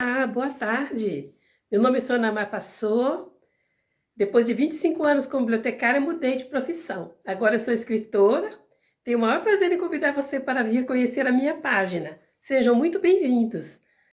Ah, boa tarde. Meu nome é Sônia Mar Passou. Depois de 25 anos como bibliotecária, mudei de profissão. Agora eu sou escritora. Tenho o maior prazer em convidar você para vir conhecer a minha página. Sejam muito bem-vindos.